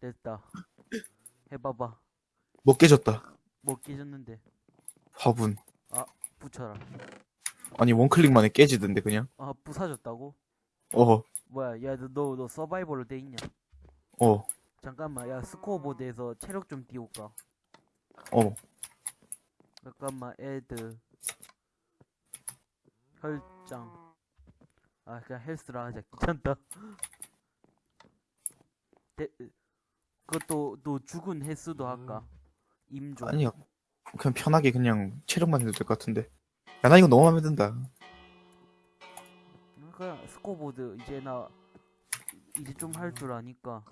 됐다. 해봐봐. 뭐 깨졌다. 뭐 깨졌는데. 화분. 붙여라. 아니 one click 만에 깨지던데 그냥. 아, 부사졌다고? 어. 뭐야, 야, 너, 너, 너 survival로 돼 있냐? 어. 잠깐만, 야, 스코어보드에서 체력 좀 띄울까? 어. 잠깐만, add. 혈장. 아, 그냥 health라 하자. 귀찮다. 데, 그것도, 또 죽은 횟수도 할까? 임종. 아니야. 그냥 편하게 그냥 체력만 해도 될 것 같은데. 야 나 이거 너무 마음에 든다. 그러니까 스코어보드 이제 나 이제 좀 할 줄 아니까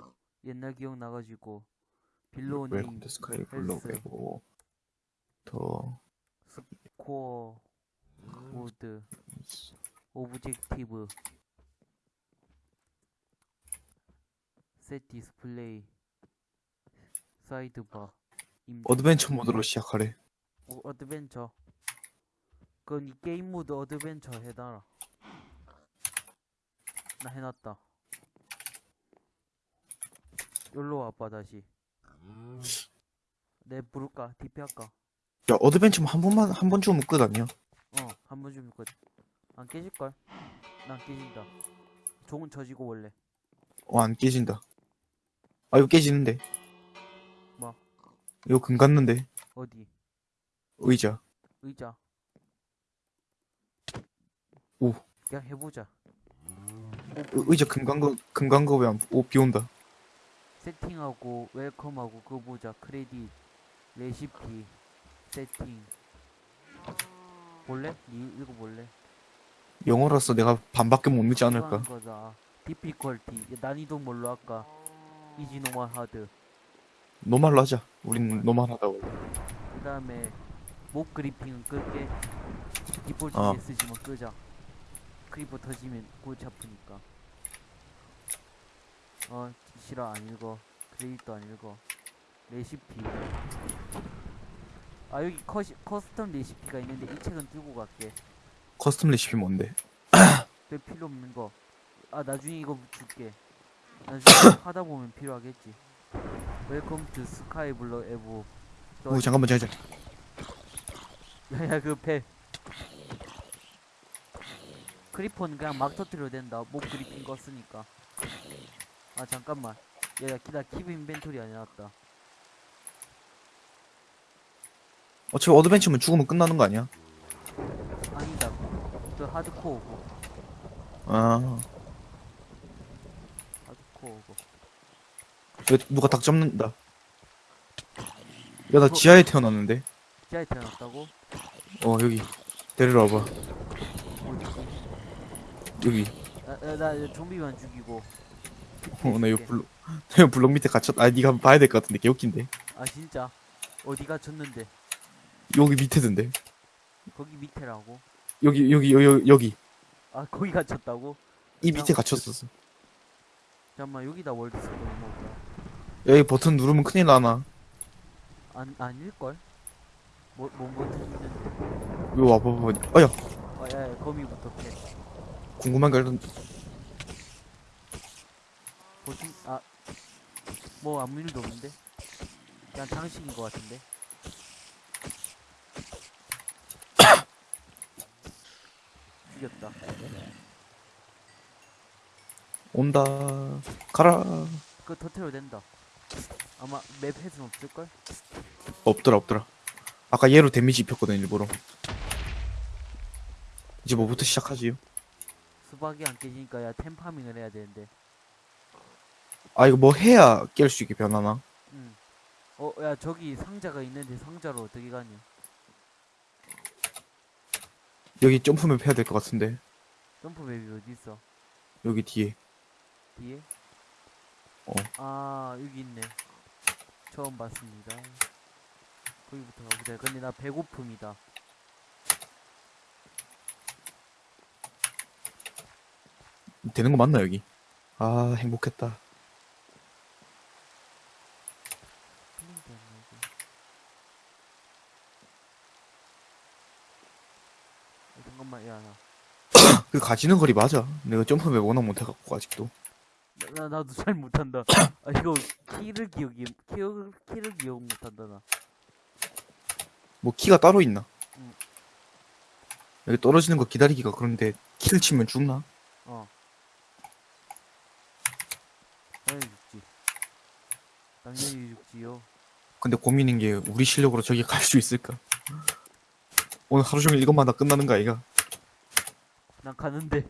옛날 기억 나가지고 below name Welcome to Sky Block고 더 scoreboard objective set display sidebar 임종 adventure mode로 시작하래. 어, adventure 그건 이 game mode adventure 해놔라 나 해놨다 여기로 와봐 다시 내 부를까? DP 할까? 야 어드벤처만 한 번만 한 번 주면 끝 아니야? 어, 한 번 주면 끝. 안 깨질걸? 난 깨진다. 종은 져지고 원래. 어안 깨진다. 아 이거 깨지는데. 뭐? 이거 금 갔는데 어디? 의자. 의자. 오. 그냥 해보자. 의- 의자 금 간 거 금 간 거 왜 안 오, 비 온다. 세팅하고, welcome하고, 그거 보자. 크레딧, 레시피, 세팅. 볼래? 니 읽어볼래? 영어라서 내가 반밖에 못 읽지 않을까? 거다. difficulty. 난이도 뭘로 할까? easy normal hard. normal로 하자. 우린 normal하다 원래. 그 다음에, mob griefing은 끌게. 디폴트 어. 메시지만 끄자. creeper 터지면 골치 아프니까. 어, 싫어, 안 읽어. credit도 안 읽어. 레시피. 아, 여기 커시, custom 레시피가 있는데 이 책은 들고 갈게. custom 레시피 뭔데? 별 필요 없는 거. 아, 나중에 이거 줄게. 나중에 하다 보면 필요하겠지. Welcome to Sky Block 에보. 오 잠깐만 잠깐. 야야 그 배. 크리퍼는 그냥 막 터뜨려도 된다. 목 그리핀 거 쓰니까. 아 잠깐만. 야야 기다 킵 인벤토리 안 해놨다. 어차피 어드벤처면 죽으면 끝나는 거 아니야? 아니다. 저 하드코어고. 아 하드코어고. 이거 누가 닭 잡는다. 야 나 지하에 태어났는데. 지하에 태어났다고? 어 여기 데리러 와봐. 어디? 여기. 나, 나, 나 좀비만 죽이고. 어 나 이거 블록 나 블록 밑에 갇혔. 아 한번 봐야 될 것 같은데 개웃긴데. 아 진짜? 어디가 졌는데? 여기 밑에던데. 거기 밑에라고? 여기 여기 여기 여기 아 거기 갇혔다고? 이 밑에 갇혔었어. 잠깐만 여기다 월드스톤 먹자. 여기 버튼 누르면 큰일 나나. 안 아닐걸? 뭐, 뭔 버튼 있는데? 이거 와봐봐. 어야 아, 야, 야, 거미부터 패. 궁금한 게 일단 버튼, 아, 뭐 아무 일도 없는데? 그냥 장식인 것 같은데? 죽였다. 온다. 가라. 그거 터트려도 된다. 아마 맵 햇은 없을걸? 없더라 없더라. 아까 얘로 데미지 입혔거든 일부러. 이제 뭐부터 시작하지요? 수박이 안 깨지니까 야 템파밍을 해야 되는데. 아 이거 뭐 해야 깰 수 있게 변하나? 응. 어, 야 저기 상자가 있는데 상자로 어떻게 가냐? 여기 점프맵 해야 될 것 같은데 점프 맵이 어디 있어? 여기 뒤에 뒤에? 어. 아 여기 있네. 처음 봤습니다. 거기부터 가보자. 근데 나 배고픔이다. 되는 거 맞나 여기? 아 행복했다. 어, 잠깐만 야 나. 그 가지는 거리 맞아. 내가 jump map 워낙 못해갖고 아직도. 나, 나 나도 잘 못한다. 아 이거 키를 기억이 키를 키를 기억 못한다 나. 뭐 키가 따로 있나? 응. 여기 떨어지는 거 기다리기가 그런데 키를 치면 죽나? 어. 당연히 죽지. 당연히 죽지요. 근데 고민인 게 우리 실력으로 저기 갈 수 있을까? 오늘 하루 종일 이것만 다 끝나는 거 아이가? 난 가는데.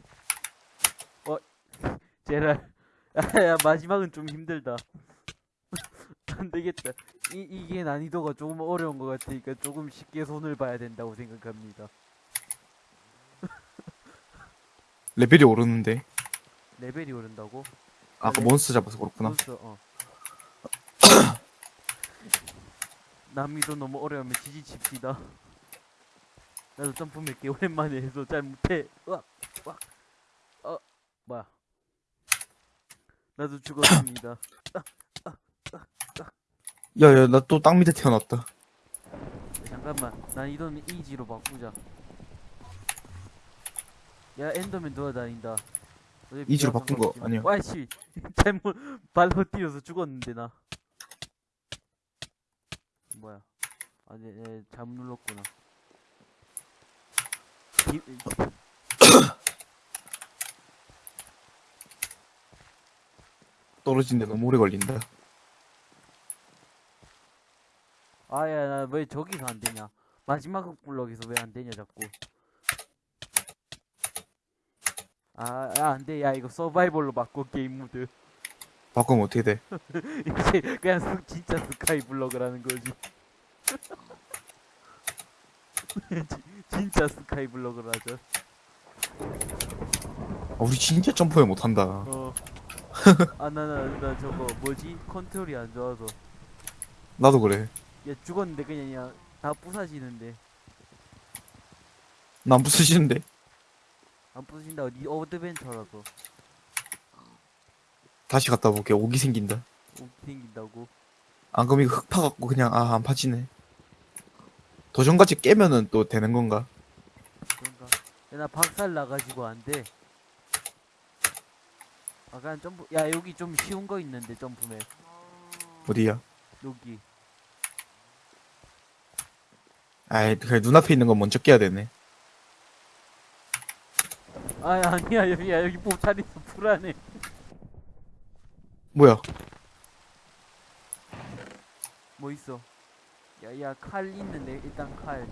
어, 제랄. 야, 마지막은 좀 힘들다. 안 되겠다. 이, 이게 난이도가 조금 어려운 것 같으니까 조금 쉽게 손을 봐야 된다고 생각합니다. 레벨이 오르는데 레벨이 오른다고? 아까 레- 몬스터 잡아서 그렇구나. 몬스터, 어. 난이도 너무 어려우면 지지칩시다. 나도 점프 몇개 오랜만에 해서 잘 못해. 으악, 으악. 어, 뭐야. 나도 죽었습니다. 야야 나 또 땅 밑에 태어났다. 잠깐만, 난 이도는 이지로 바꾸자. 야, 엔더맨 돌아다닌다. 이지로 바꾼 거. 아니야. 와이씨, 잘못 발로 뛰어서 죽었는데 나. 뭐야? 아, 네, 네 잘못 눌렀구나. 기, 떨어지는데 너무 오래 걸린다. 아야, 나 왜 저기서 안 되냐? 마지막 블럭에서 왜 안 되냐 자꾸. 아, 야, 안 돼. 야, 이거 survival로 바꿔 game mode. 바꾸면 어떻게 돼? 이제 그냥 스- 진짜 Sky Block을 하는 거지. 지- 진짜 Sky Block을 하죠. 아, 우리 진짜 점프를 못한다. 어. 아, 나, 나, 나 저거 뭐지? 컨트롤이 안 좋아서. 나도 그래. 야, 죽었는데 그냥, 그냥 다 부사지는데. 난 부사지는데. 안 부서진다. 니 adventure라서. 다시 갔다 볼게. 오기 생긴다. 오, 생긴다고. 안 그럼 이거 흙 파갖고 그냥 아 안 파지네. 도전까지 깨면은 또 되는 건가? 그런가? 야, 나 박살 나가지고 안 돼. 아, 그냥 점프, 야, 여기 좀 쉬운 거 있는데, jump map. 어디야? 여기. 아이 그래 눈앞에 있는 건 먼저 깨야 되네. 아, 아니야, 여기, 야, 여기 보탈 있어. 불안해. 뭐야? 뭐 있어? 야, 야, 칼 있는데, 일단 칼.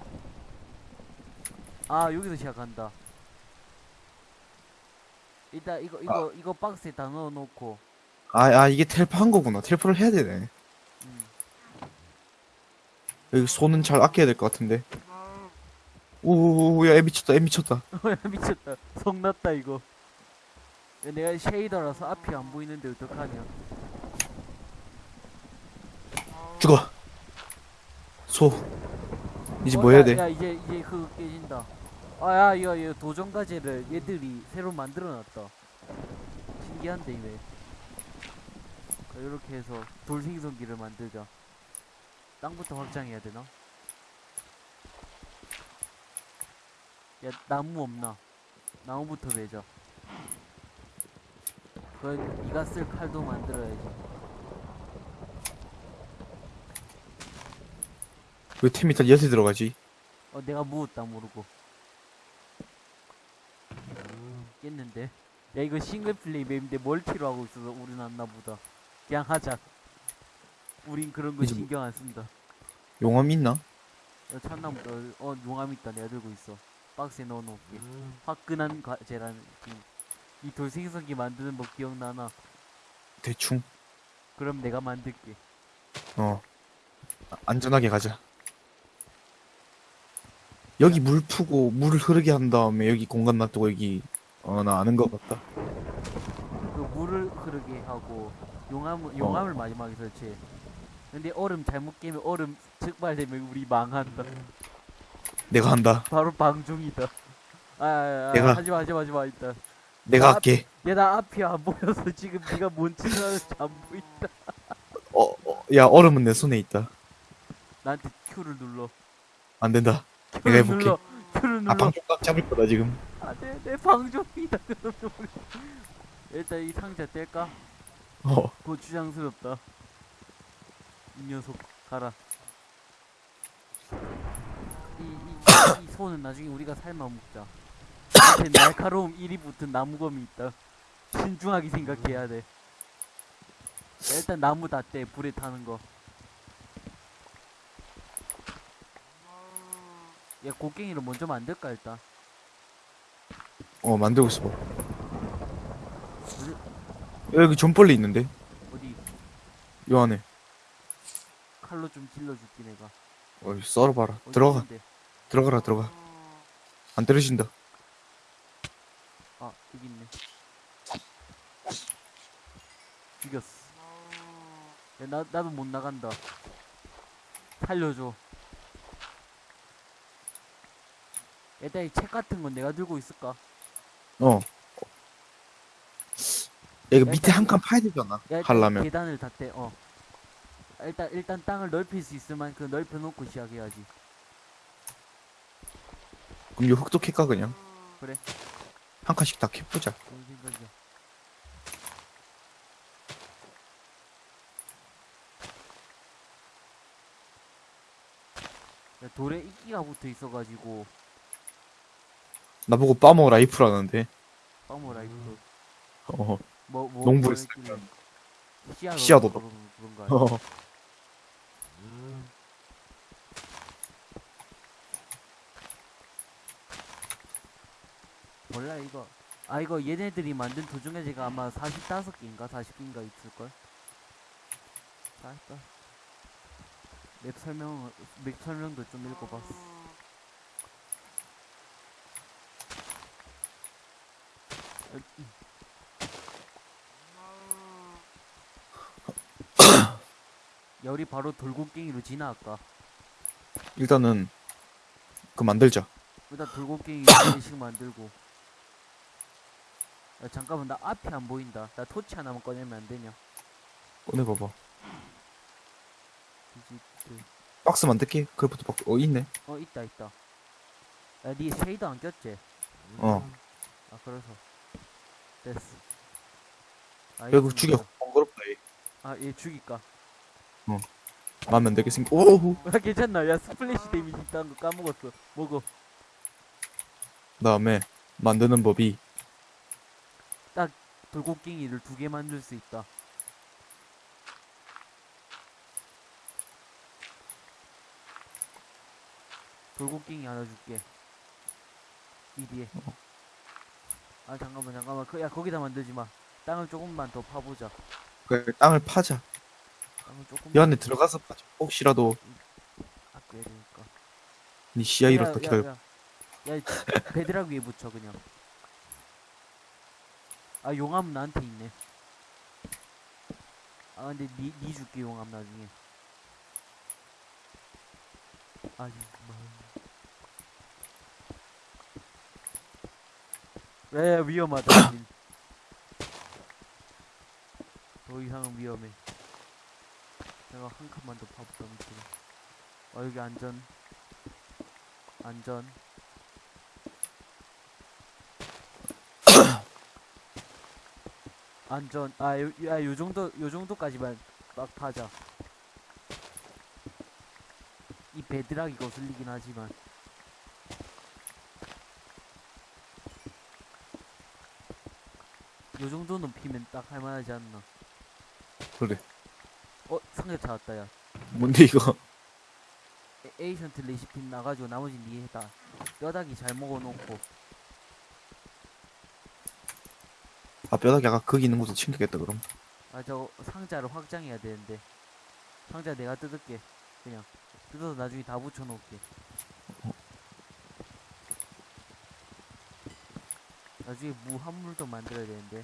아, 여기서 시작한다. 일단, 이거, 이거, 이거 박스에 다 넣어놓고. 아, 아 이게 텔프 한 거구나. 텔프를 해야 되네. 음. 여기 손은 잘 아껴야 될 것 같은데. 오야 애 미쳤다 애 미쳤다. 야, 미쳤다. 성났다, 이거. 야, 내가 쉐이더라서 앞이 안 보이는데, 어떡하냐. 죽어. 소. 이제 어, 뭐 해야 야, 돼? 야, 이제, 이제 그거 깨진다. 아, 야, 이거, 이거 도전 과제를 얘들이 새로 만들어놨다. 신기한데, 이게. 이렇게 해서 돌생성기를 만들자. 땅부터 확장해야 되나? 야, 나무 없나? 나무부터 매자. 그 네가 쓸 칼도 만들어야지. 왜 템이 다 여태 들어가지? 어, 내가 무었다 모르고. 깼는데. 야, 이거 싱글 플레이 맵인데 멀티로 하고 있어서 우린 안나 보다. 그냥 하자. 우린 그런 거 뭐- 신경 안 쓴다. 용암 있나? 야, 참나무, 어, 어, 용암 있다. 내가 들고 있어. 박스에 넣어놓을게. 화끈한 과제라는, 이- 이 돌생성기 만드는 법 기억나나? 대충. 그럼 내가 만들게. 어. 아, 안전하게 가자. 여기 물 푸고 물을 흐르게 한 다음에 여기 공간 놔두고 여기 어 나 아는 것 같다. 그 물을 흐르게 하고 용암 용암을 마지막에 설치해. 근데 얼음 잘못 깨면 얼음 적발되면 우리 망한다. 내가 한다. 바로 방종이다. 아, 아, 아 내가- 하지마 하지마 하지마 일단. 내가 아, 할게. 야나 앞이 안 보여서 지금 네가 뭔 짓을 하는지 안 보인다. 어, 어, 야 얼음은 내 손에 있다. 나한테 Q를 눌러. 안 된다. 내가 Q를 해볼게. 눌러. Q를 눌러. 아꽉 잡을 거다 지금. 아, 내, 내 방종이다. 그러면. 일단 이 상자 뗄까? 어. 고추장스럽다. 이 녀석 가라. 이, 이, 이 소는 나중에 우리가 삶아 먹자. 앞에 날카로움 1이 붙은 나무검이 있다. 신중하게 생각해야 돼. 자, 일단 나무 다 떼, 불에 타는 거. 야, 곡괭이를 먼저 만들까, 일단. 어 만들고 있어 봐. 여기 존벌레 있는데 어디, 요 안에 칼로 좀 찔러줄게, 내가. 어 썰어봐라 어디 들어가 있는데? 들어가라 들어가 안 때려진다 아, 여기 있네. 죽였어. 야, 나, 나도 못 나간다. 살려줘. 일단 이 책 같은 건 내가 들고 있을까? 어 야, 이거 밑에 한칸 파야 되지 않나 야, 일단 하려면 계단을 다 떼, 어. 일단, 일단 땅을 넓힐 수 있을 만큼 넓혀 놓고 시작해야지. 그럼 요 흙도 캘까 그냥 그래. 한 칸씩 다 캐보자 좋은 생각이야. 야, 돌에 이끼가 붙어 있어가지고, 나보고 farmer life라는데 farmer life. 어 뭐, 뭐, 농부를 뭐 했길래. 씨앗 씨앗 얻어 얻어. 그런, 그런 거 아니야? 어. 몰라 이거 아 이거 얘네들이 만든 도중에 제가 아마 45개인가 40개인가 있을걸 다 했다 맵 설명 맵 설명도 좀 읽어봤어 어, 이. 열이 바로 돌고갱이로 진화할까. 일단은 그 만들자. 일단 돌고갱이 4개씩 만들고. 야 잠깐만 나 앞이 안 보인다. 나 토치 하나만 꺼내면 안 되냐? 꺼내봐봐. 디지트 박스 만들게 그래부터 박스 어 있네. 어 있다 있다. 야니 쉐이더 안 꼈지? 어. 아 그래서 됐어. 아, 결국 이거 죽여. 번거롭다 얘. 아예 죽일까? 마음에 안 들겠으니까 오우. 아 괜찮나? 야 splash damage 있다는 거 까먹었어. 먹어. 그다음에 만드는 법이 돌고갱이를 두 개 만들 수 있다. 돌고갱이 하나 줄게. 이 뒤에 아 잠깐만 잠깐만. 그, 야 거기다 만들지 마. 땅을 조금만 더 파보자. 그 땅을 파자. 땅을 조금 이 안에 들어가서 파자. 혹시라도. 아껴야 되니까. 니 시야 잃었다 기다려. 야, 야, 야, 베드락 위에 붙여 그냥. 아 용암 나한테 있네. 아 근데 니, 니 줄게 용암 나중에. 아니 마 야, 야 위험하다 닌. 더 이상은 위험해. 내가 한 칸만 더 파볼까 밑으로. 아 여기 안전. 안전. 안전. 아야 요정도 요 정도까지만 막 파자. 이 베드락이 거슬리긴 하지만 요 정도는 피면 딱 할만하지 않나? 그래. 어 상자 찾았다 야. 뭔데 이거? 에- 에이션트 레시피 나가지고 나머지 니 해다 뼈다귀 잘 먹어놓고. 아 뼈다귀 아까 거기 있는 것도 챙기겠다 그럼. 아 저 상자를 확장해야 되는데. 상자 내가 뜯을게 그냥. 뜯어서 나중에 다 붙여놓을게 나중에 무 한물도 만들어야 되는데.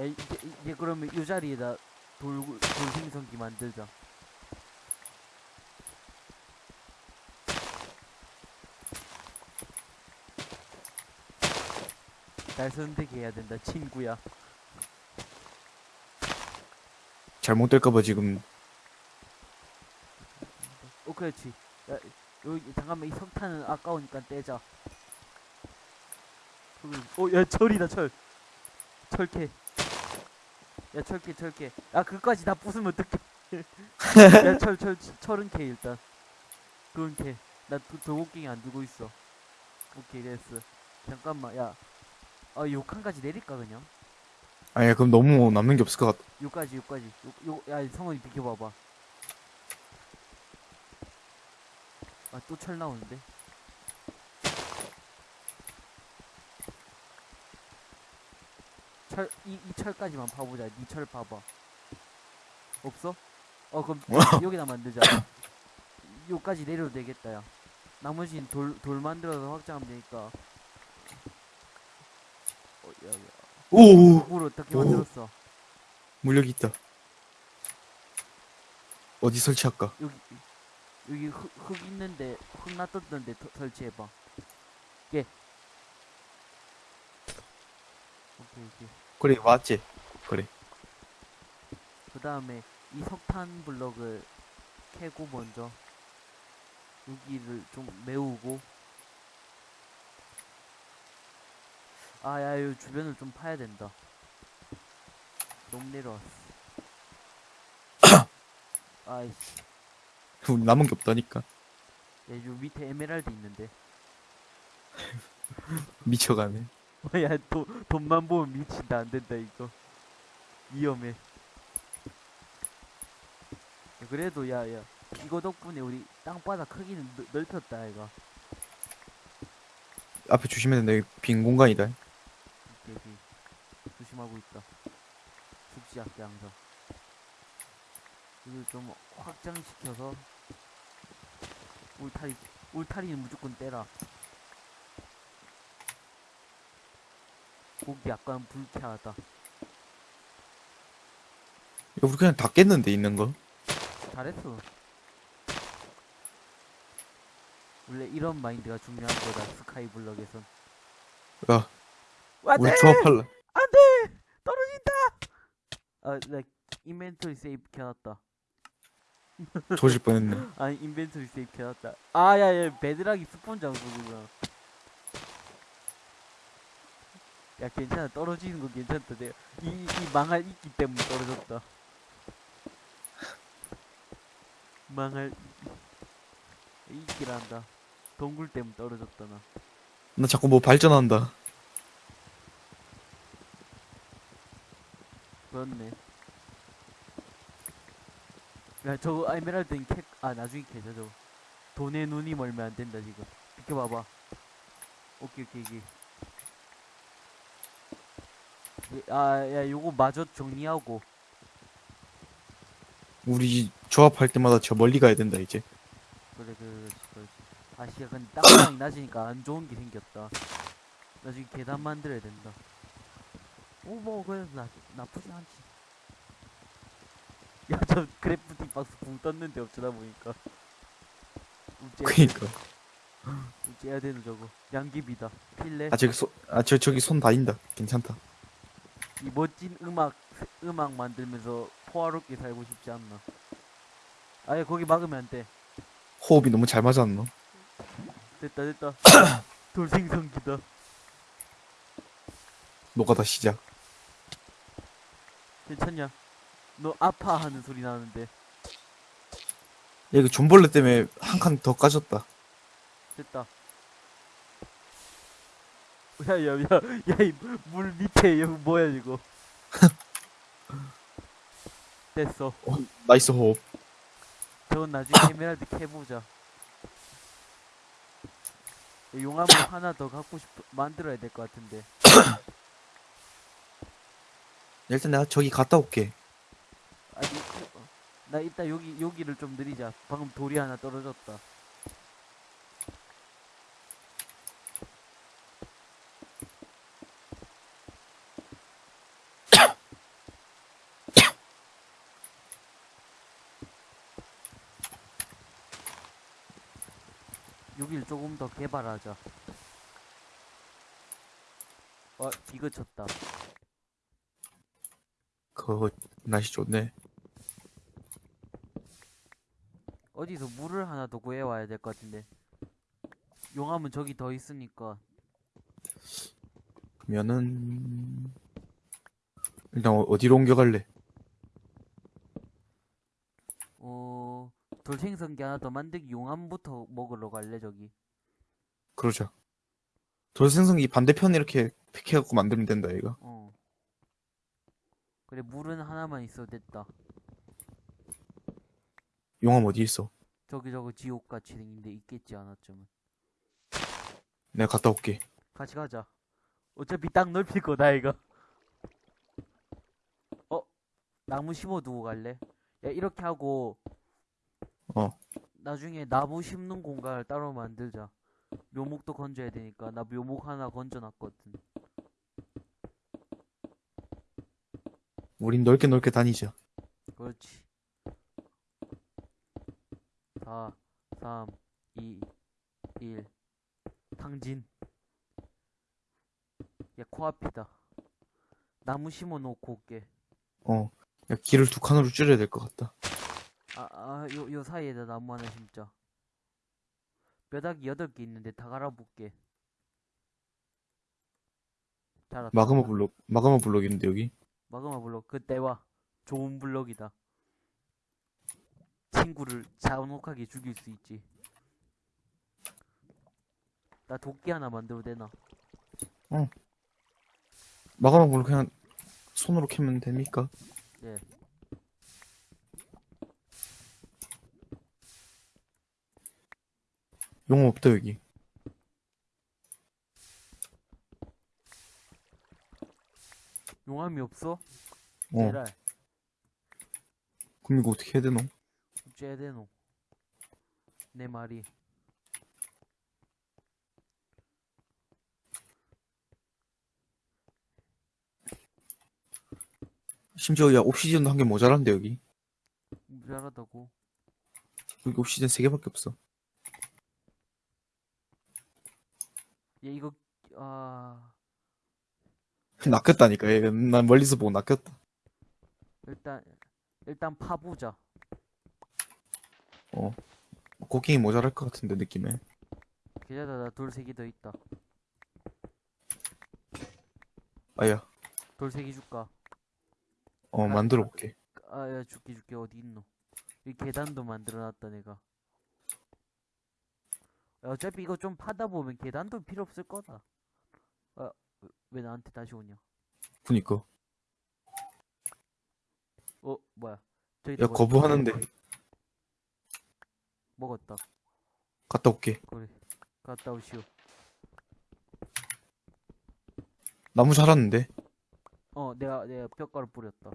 야 이제, 이제 그러면 이 자리에다 돌, 돌생성기 만들자. 날 선택해야 된다 친구야. 잘못될까봐 지금. 어 그렇지. 야 여기 잠깐만 이 석탄은 아까우니까 떼자 어 야 철이다 철. 철캐. 야 철캐 철캐. 아 그까지 다 부수면 어떡해. 야 철 철 철은 캐 일단. 그건 캐 나 도곡갱이 안 들고 있어. 오케이 됐어. 잠깐만 야. 아, 요 칸까지 내릴까 그냥? 아니 그럼 너무 남는 게 없을 것 같아. 요까지 요까지. 요, 요, 야 성원이 비켜봐봐. 아 또 철 나오는데 철 이 이 철까지만 파보자 니철 봐봐 없어? 어 그럼 여기다 만들자 요까지 내려도 되겠다 야 나머지는 돌, 돌 만들어서 확장하면 되니까 어, 야, 야. 오물 어떻게 오. 만들었어? 물력이 있다. 어디 설치할까? 여기 여기 흙, 흙 있는데 흙 놔뒀던데 터- 설치해봐 예 오케이 그래 맞지? 그래. 그 다음에 이 석탄 블럭을 캐고 먼저 여기를 좀 메우고 아야 이 주변을 좀 파야 된다 너무 내려왔어 아이씨 우리 남은 게 없다니까. 야, 요 밑에 에메랄드 있는데 미쳐가네. 야, 도, 돈만 보면 미친다. 안 된다, 이거. 위험해. 야, 그래도, 야, 야. 이거 덕분에 우리 땅바닥 크기는 넓- 넓혔다, 이거. 앞에 조심해야 된다. 여기 빈 공간이다. 여기. 조심하고 있다. 죽지 않게 항상. 이걸 좀 확장시켜서. 울타리, 울타리는 무조건 떼라. 고기 약간 불쾌하다. 야, 우리 그냥 다 깼는데 있는 거. 잘했어. 원래 이런 마인드가 중요한 거다. 스카이 블럭에선. 야, 안돼 우리 조합할라. 안돼 떨어진다. 아, 나 인벤토리 세이브 켜놨다. 조질 뻔했네. 아니 인벤토리 세이브 켜놨다. 아야야 베드락이 스폰 장소구나. 야 괜찮아 떨어지는 거 괜찮다. 내가 이, 이 망할 이끼 때문에 떨어졌다. 망할 이- 이끼란다. 동굴 때문에 떨어졌다 나. 나 자꾸 뭐 발전한다. 그렇네. 야, 저거 에메랄드는 캐, 아, 나중에 캐자, 저거. 돈에 눈이 멀면 안 된다, 지금. 비켜봐봐. 오케이, 오케이, 오케이. 예, 아, 야, 요거 마저 정리하고. 우리 조합할 때마다 저 멀리 가야 된다 이제. 그래, 그래, 그렇지, 그렇지. 아, 씨야, 근데 땅방이 낮으니까 안 좋은 게 생겼다. 나중에 계단 만들어야 된다. 오, 뭐, 그래도 나, 나쁘지 않지. 야, 저 그래프티 박스 붕 떴는데 어쩌다 보니까. 그니까. 우째야 되는 저거. 양귀비다. 필레. 아 저기 손 아 저 저기 손 다닌다. 괜찮다. 이 멋진 음악, 음악 만들면서 포화롭게 살고 싶지 않나. 아예 거기 막으면 안 돼. 호흡이 너무 잘 맞았노. 됐다, 됐다. 돌생성기다. 노가다 시작. 괜찮냐? 너 아파하는 소리 나는데. 야 이거 존벌레 때문에 한 칸 더 까졌다. 됐다. 야, 야, 야, 야, 이물 밑에 여기 뭐야, 이거. 됐어. 어, nice 호흡. 저건 나중에 에메랄드 캐보자. 용암을 하나 더 갖고 싶어, 만들어야 될 것 같은데. 일단 내가 저기 갔다 올게. 아니, 어, 나 이따 여기, 여기를 좀 늘리자. 방금 돌이 하나 떨어졌다. 여기를 조금 더 개발하자. 어, 이거 쳤다. 그 날씨 좋네. 어디서 물을 하나 더 구해와야 될 것 같은데. 용암은 저기 더 있으니까. 그러면은 일단 어- 어디로 옮겨갈래? 어, 돌생성기 하나 더 만들기 용암부터 먹으러 갈래, 저기. 그러자. 돌생성기 반대편에 이렇게 팩해갖고 만들면 된다, 얘가. 어. 그래, 물은 하나만 있어도 됐다. 용암 어디 있어? 저기 저거 지옥같이 생긴데 있겠지 않았쯤은. 내가 갔다 올게. 같이 가자. 어차피 땅 넓힐 거다, 이거. 어? 나무 심어 두고 갈래? 야, 이렇게 하고. 어. 나중에 나무 심는 공간을 따로 만들자. 묘목도 건져야 되니까. 나 묘목 하나 건져놨거든. 우린 넓게 넓게 다니자. 그렇지. 4, 3, 2, 1. 탕진. 야, 코앞이다. 나무 심어 놓고 올게. 어. 야, 길을 두 칸으로 줄여야 될 것 같다. 아, 아, 요, 요 사이에다 나무 하나 심자. 뼈다귀 8개 있는데 다 갈아볼게. 자랐다. 마그마 블록, 마그마 블록인데, 여기? 마그마 블록. 그 때 와. 좋은 블록이다. 친구를 잔혹하게 죽일 수 있지. 나 도끼 하나 만들어도 되나? 마그마 블록 그냥 손으로 캐면 됩니까? 네. 용암 없다, 여기. 용암이 없어? 어. 제랄. 그럼 이거 어떻게 해야 되노? 쟤대노. 내 말이. 심지어, 야, 옵시디언도 한 개 모자란데, 여기. 미안하다고. 여기 옵시디언 세 개밖에 없어. 얘 이거, 아, 낚였다니까, 얘. 난 멀리서 보고 낚였다. 일단, 일단 파보자. 어. 곡괭이 모자랄 것 같은데, 느낌에. 계좌다 나돌세개더 있다. 아야. 돌세개 줄까? 어, 만들어 볼게. 아, 야, 줄게, 줄게. 어디 있노? 이 계단도 만들어놨다, 내가. 야, 어차피 이거 좀 파다 보면 계단도 필요 없을 거다. 아, 왜- 왜 나한테 다시 오냐? 그니까. 어, 뭐야. 저기 야, 거부하는데. 먹었다. 갔다 올게. 그래. 갔다 오시오. 나무 자랐는데. 어, 내가, 내가 뼈가루 뿌렸다.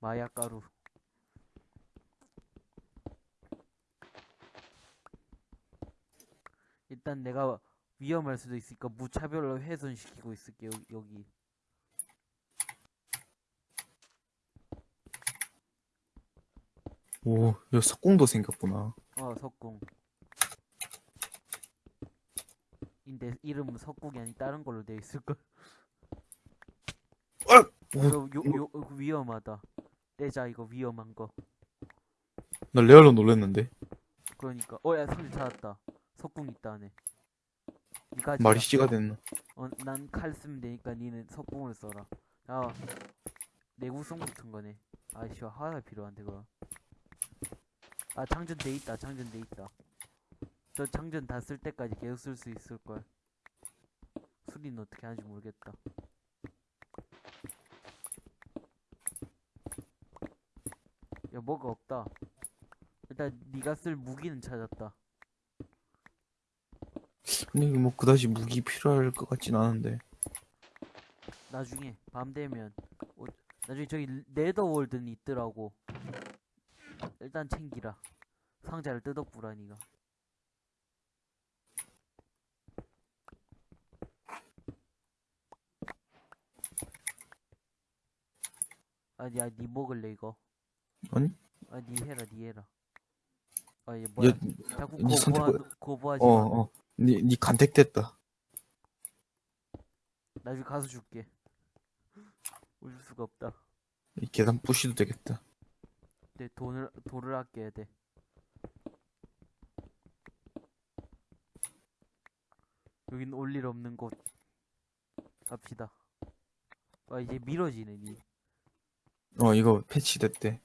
마약가루. 일단 내가 위험할 수도 있으니까 무차별로 훼손시키고 있을게, 여기. 여기. 오, 여기 석궁도 생겼구나. 어, 석궁. 근데 이름은 석궁이 아니 다른 걸로 돼 있을걸. 오, 이거 요, 요, 요, 위험하다. 떼자, 이거 위험한 거. 나 레알로 놀랬는데. 그러니까. 어, 야, 손을 찾았다. 석궁 있다, 안에. 말이 씨가 됐나. 어, 난 칼 쓰면 되니까 니는 석궁을 써라. 야, 내구성 붙은 거네. 아이씨, 하나 필요한데, 그거. 아, 장전 돼 있다, 장전 돼 있다. 저 장전 다 쓸 때까지 계속 쓸 수 있을걸. 수리는 어떻게 하는지 모르겠다. 야, 뭐가 없다. 일단 네가 쓸 무기는 찾았다. 근데 뭐 그다지 무기 필요할 것 같진 않은데. 나중에 밤 되면 어, 나중에 저기 네더월드는 있더라고. 일단 챙기라. 상자를 뜯어보라 니가. 아니야 니 먹을래 이거? 아니? 아니 해라 니 해라. 아얘 뭐야 야, 자꾸 거부하, 거부하지 어, 마. 어. 니, 니 간택됐다. 나중에 가서 줄게 올 수가 없다 이 계단 부시도 되겠다. 내 돈을 돌을 아껴야 돼. 여긴 올 일 없는 곳. 갑시다. 아 이제 미뤄지네 니. 어 이거 패치됐대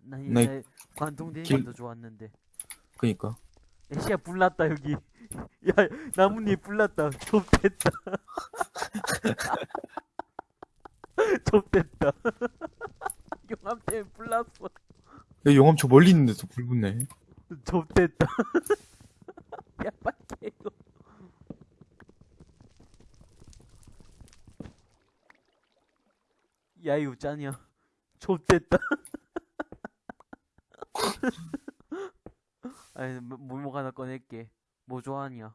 나나 옛날 관통되는 길- 더 좋았는데. 그니까 애쉬야 불났다 여기. 야 나뭇잎 불났다. 좁됐다. 좁됐다. 용암 때문에 불났어. 야 용암 저 멀리 있는데도 불 붙네 좁됐다. 야 빨리 이거. 야 이거 짠이야. 좁됐다. 아니 뭐- 뭐뭐 하나 꺼낼게. 뭐 좋아하냐?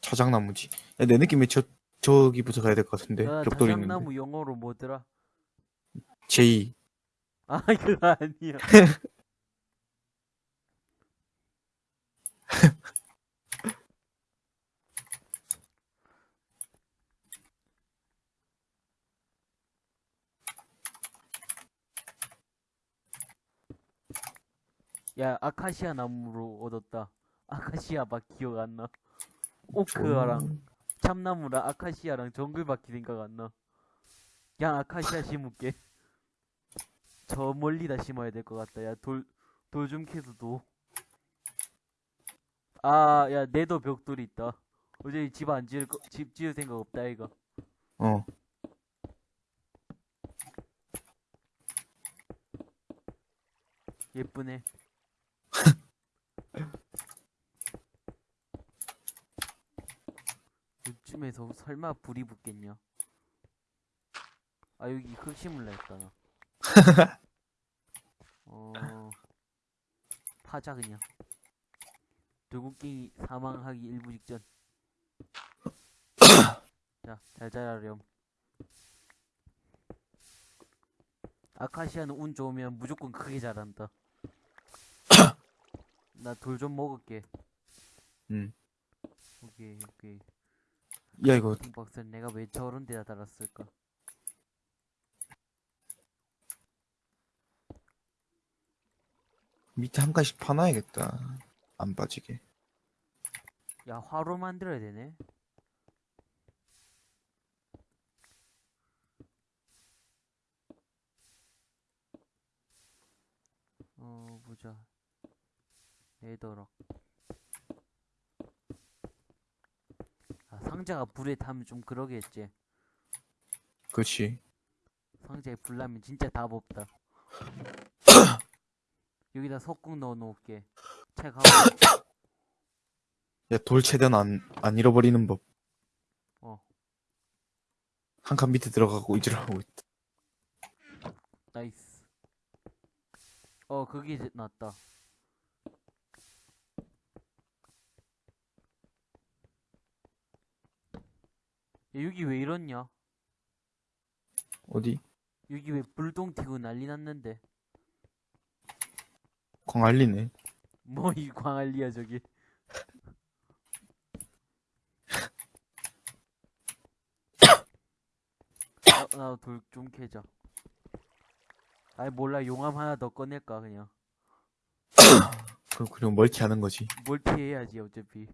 자작나무지 야, 내 느낌에 저 저기부터 가야 될 것 같은데 나 벽돌 있는데 자작나무 영어로 뭐더라? 제이 아 그거 아니야. 야 아카시아 나무로 얻었다. 아카시아 막 기억 안 나. 오크랑 참나무랑 아카시아랑 정글밖에 생각 안 나. 그냥 아카시아 심을게. 저 멀리다 심어야 될 것 같다. 야, 돌, 돌 좀 캐서 도. 아, 야, 내도 벽돌이 있다. 어제 집 안 지을 거, 집 지을 생각 없다, 이거. 어 예쁘네. 요즘에서 설마 불이 붙겠냐? 아, 여기 했다, 나. 어, 파자, 그냥. 돌고기 사망하기 일부 직전. 자, 잘 자라렴. 아카시아는 운 좋으면 무조건 크게 자란다. 나 돌 좀 먹을게. 음. 오케이, 오케이. 야 이거 박스는 내가 왜 저런 데다 달았을까? 밑에 한 칸씩 파놔야겠다 안 빠지게 야, 화로 만들어야 되네. 어, 보자. 레더락. 아, 상자가 불에 타면 좀 그러겠지. 그렇지 상자에 불 나면 진짜 답 없다. 여기다 석궁 넣어 놓을게. 책 하고. 야 돌 최대한 안, 안 잃어버리는 법 어. 한 칸 밑에 들어가고 이지를 하고 있다 Nice. 어, 그게 낫다. 여기 왜 이렇냐? 어디? 여기 왜 불똥 튀고 난리 났는데? 광안리네 뭐 이 광안리야 저기. 어, 나돌 좀 캐자. 아이 몰라 용암 하나 더 꺼낼까 그냥. 그럼 그냥 멀티 하는 거지 멀티 해야지 어차피.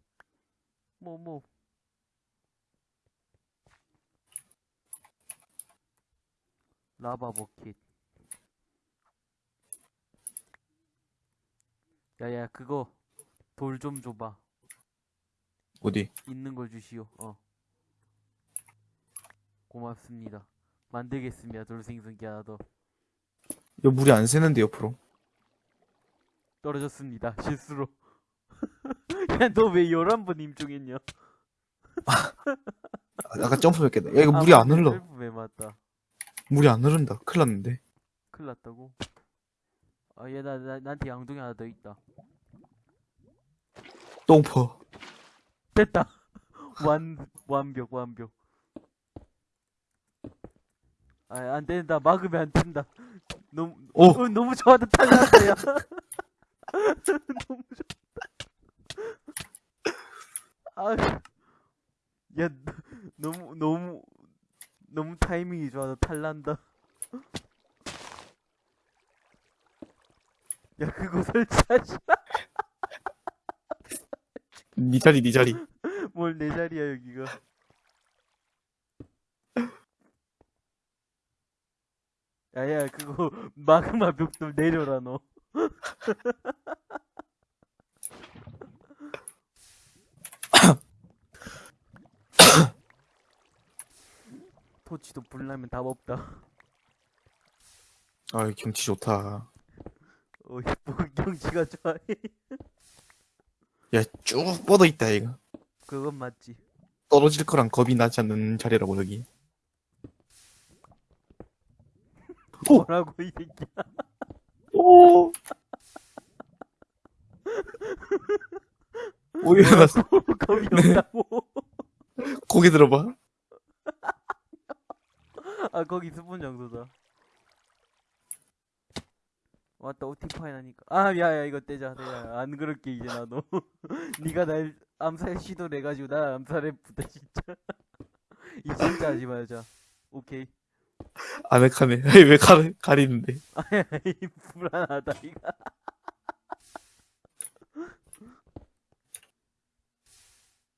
뭐 뭐. 라바 버킷. 야야 그거 돌 좀 줘봐. 어디? 있는 걸 주시오. 어. 고맙습니다. 만들겠습니다. 돌생성기 하나 더. 야 물이 안 새는데 옆으로 떨어졌습니다. 실수로. 야, 너 왜 11번 임종했냐? 아, 아까 점프 몇 개다 야 이거 물이 안 흘러 왜 맞다. 물이 안 흐른다 큰일 났는데 큰일 났다고? 아, 얘, 나, 나, 나한테 양동이 하나 더 있다. 똥퍼 됐다! 완, 완벽, 완벽. 아, 안 된다. 막으면 안 된다. 너무, 오! 어, 너무 좋아도 탈났다, 야. 너무 좋다. 아, 야, 너무, 너무, 너무 타이밍이 좋아서 탈난다. 야 그거 설치하지 니 네 자리 니 자리. 뭘 내 자리야 여기가. 야야 그거 마그마 벽돌 내려라 너. 토치도 불나면 답 없다. 아 경치 좋다. 어이 뭐 경치가 좋아해 야쭉 뻗어 있다 이거. 그건 맞지. 떨어질 거랑 겁이 나지 않는 자리라고 여기. 오! 뭐라고 이 새끼야? 오! 오 일어났어. 겁이 없다고. 고개 들어봐 아 거기 스폰 장소다. 왔다 오티파이 나니까. 아 야야 이거 떼자. 떼자 안 그럴게 이제 나도. 니가 날 암살 시도를 해가지고 나 암살해부터 진짜. 이 진짜 하지 말자. 오케이. 아늑하네 왜 가리, 가리는데? 아이 불안하다 이거